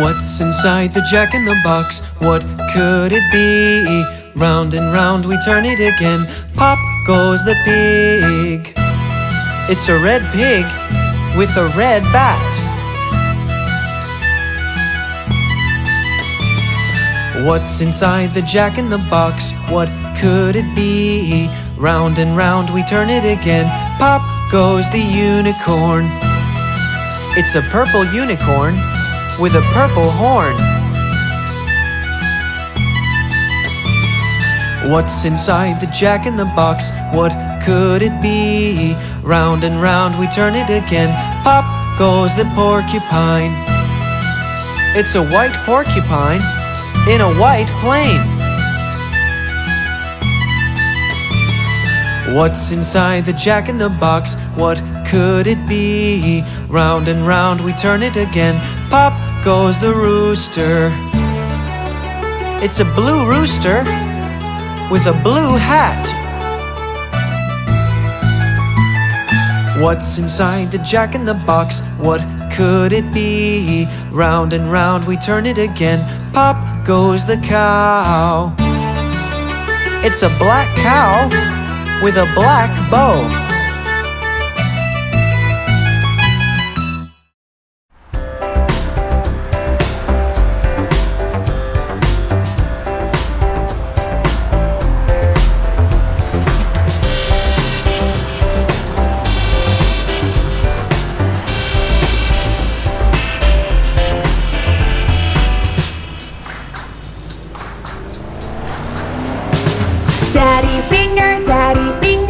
What's inside the jack in the box? What could it be? Round and round we turn it again. Pop goes the pig. It's a red pig with a red bat. What's inside the jack in the box? What could it be? Round and round we turn it again. Pop goes the unicorn. It's a purple unicorn with a purple horn. What's inside the jack in the box? What could it be? Round and round we turn it again. Pop goes the porcupine. It's a white porcupine in a white plane. What's inside the jack in the box? What could it be? Round and round we turn it again. Pop goes the rooster. It's a blue rooster with a blue hat. What's inside the jack in the box? What could it be? Round and round we turn it again. Pop goes the cow. It's a black cow with a black bow. Finger, daddy. Finger,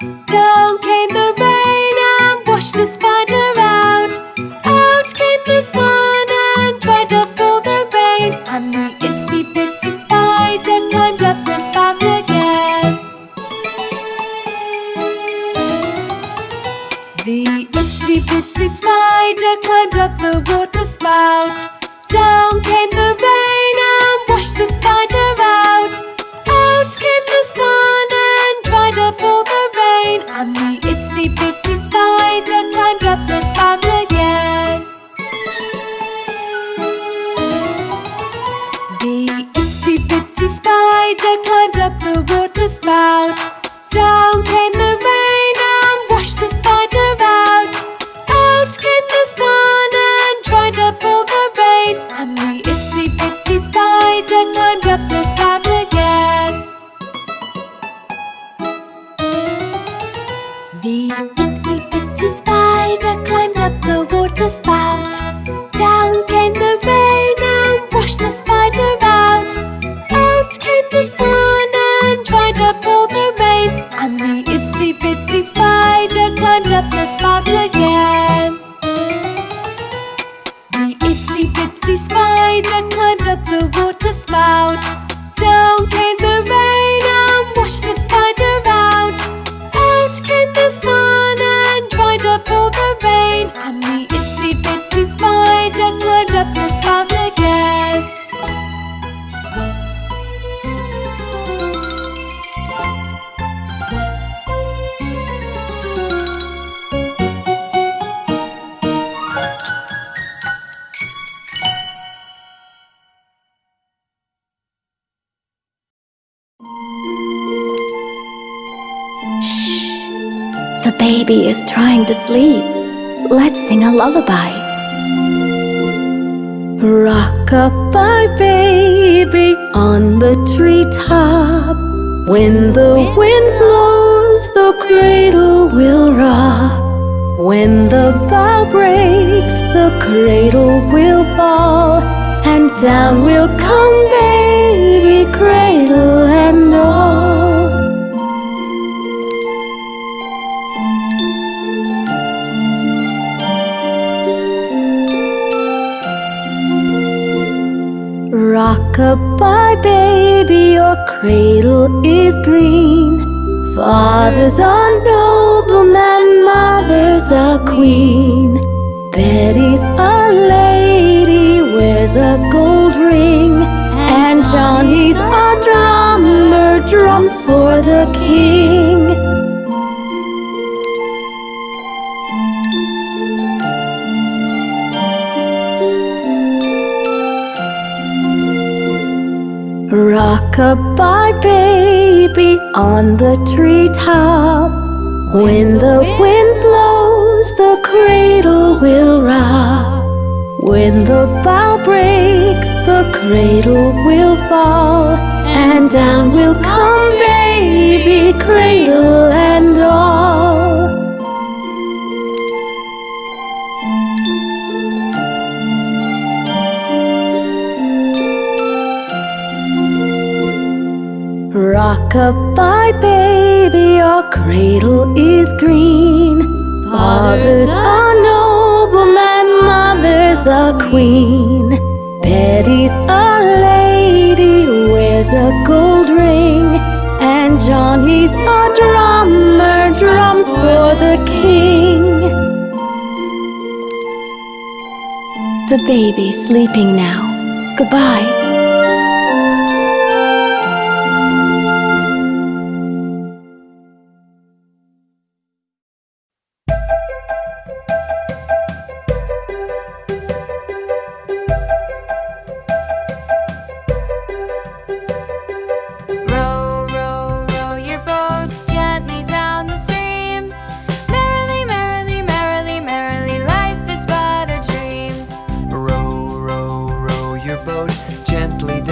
Down came the rain and washed the spider out. Out came the sun and dried up all the rain. And the itsy bitsy spider climbed up the spout again. The itsy bitsy spider climbed up the water spout. Spider climbed up the water spout. Down came the rain and washed the spider out. Out came the sun and dried up all the rain. And the itsy bitsy spider climbed up the spout again. The itsy bitsy spider climbed up the water spout. Down came the rain and washed the spider out. Out came the sun and dried up all the rain, and the baby is trying to sleep. Let's sing a lullaby. Rock-a-bye baby on the treetop. When the wind blows, the cradle will rock. When the bough breaks, the cradle will fall. And down will come baby, Rock-a-bye baby, your cradle is green. Father's a nobleman, mother's a queen. Betty's a lady, wears a gold ring. And Johnny's a drummer, drums for the king. Rock-a-bye baby on the treetop. When the wind blows, the cradle will rock. When the bough breaks, the cradle will fall. And down will come baby, cradle and all. Rock-a-bye baby, your cradle is green. Father's a nobleman, mother's a queen. Betty's a lady, wears a gold ring. And Johnny's a drummer, drums for the king. The baby's sleeping now. Goodbye.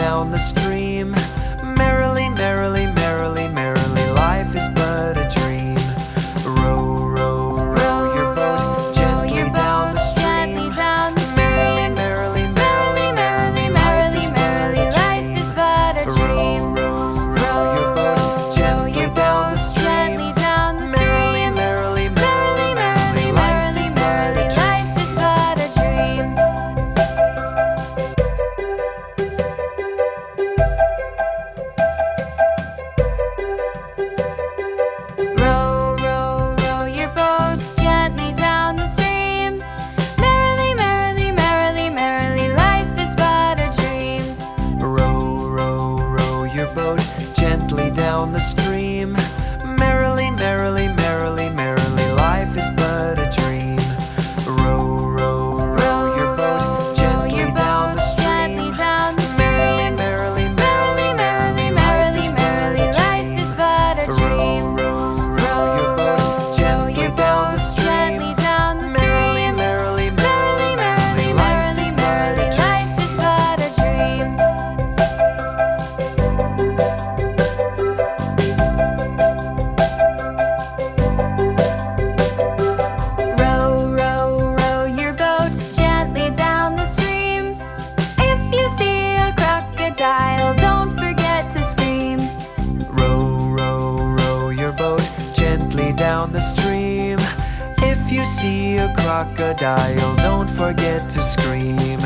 down the stream. crocodile, don't forget to scream.